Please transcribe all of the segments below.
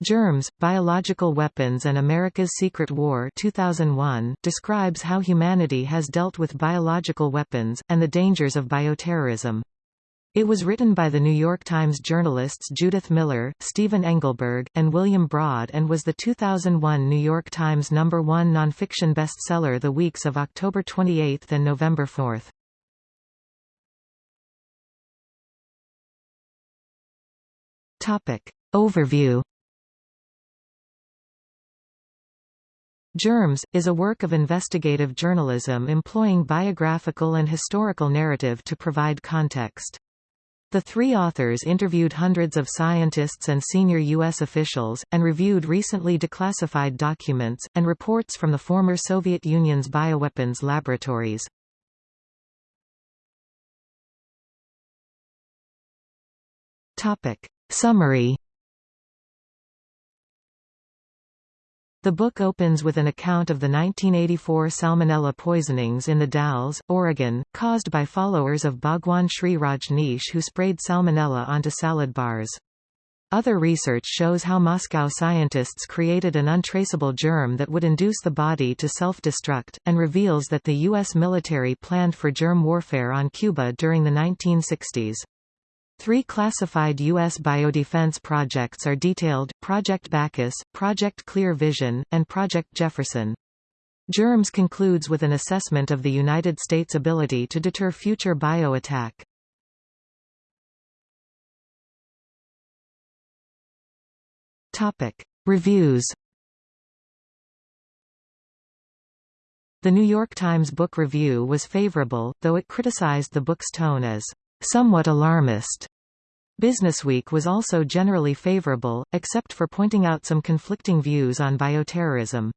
Germs, Biological Weapons and America's Secret War 2001 describes how humanity has dealt with biological weapons, and the dangers of bioterrorism. It was written by the New York Times journalists Judith Miller, Stephen Engelberg, and William Broad and was the 2001 New York Times number one nonfiction bestseller the weeks of October 28 and November 4. Overview Germs, is a work of investigative journalism employing biographical and historical narrative to provide context. The three authors interviewed hundreds of scientists and senior U.S. officials, and reviewed recently declassified documents, and reports from the former Soviet Union's bioweapons laboratories. Summary The book opens with an account of the 1984 salmonella poisonings in the Dalles, Oregon, caused by followers of Bhagwan Shree Rajneesh who sprayed salmonella onto salad bars. Other research shows how Moscow scientists created an untraceable germ that would induce the body to self-destruct, and reveals that the U.S. military planned for germ warfare on Cuba during the 1960s. Three classified U.S. biodefense projects are detailed, Project Bacchus, Project Clear Vision, and Project Jefferson. GERMS concludes with an assessment of the United States' ability to deter future bio-attack. Reviews The New York Times Book Review was favorable, though it criticized the book's tone as somewhat alarmist. Businessweek was also generally favorable, except for pointing out some conflicting views on bioterrorism.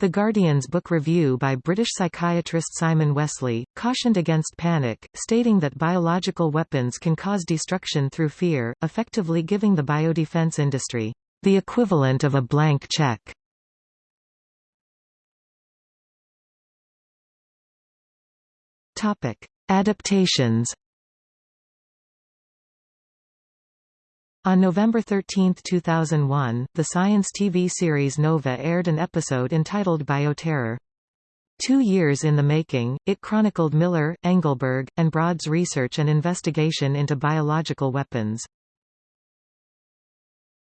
The Guardian's book review by British psychiatrist Simon Wessely, cautioned against panic, stating that biological weapons can cause destruction through fear, effectively giving the biodefense industry the equivalent of a blank check. Adaptations On November 13, 2001, the science TV series Nova aired an episode entitled Bioterror. Two years in the making, it chronicled Miller, Engelberg, and Broad's research and investigation into biological weapons.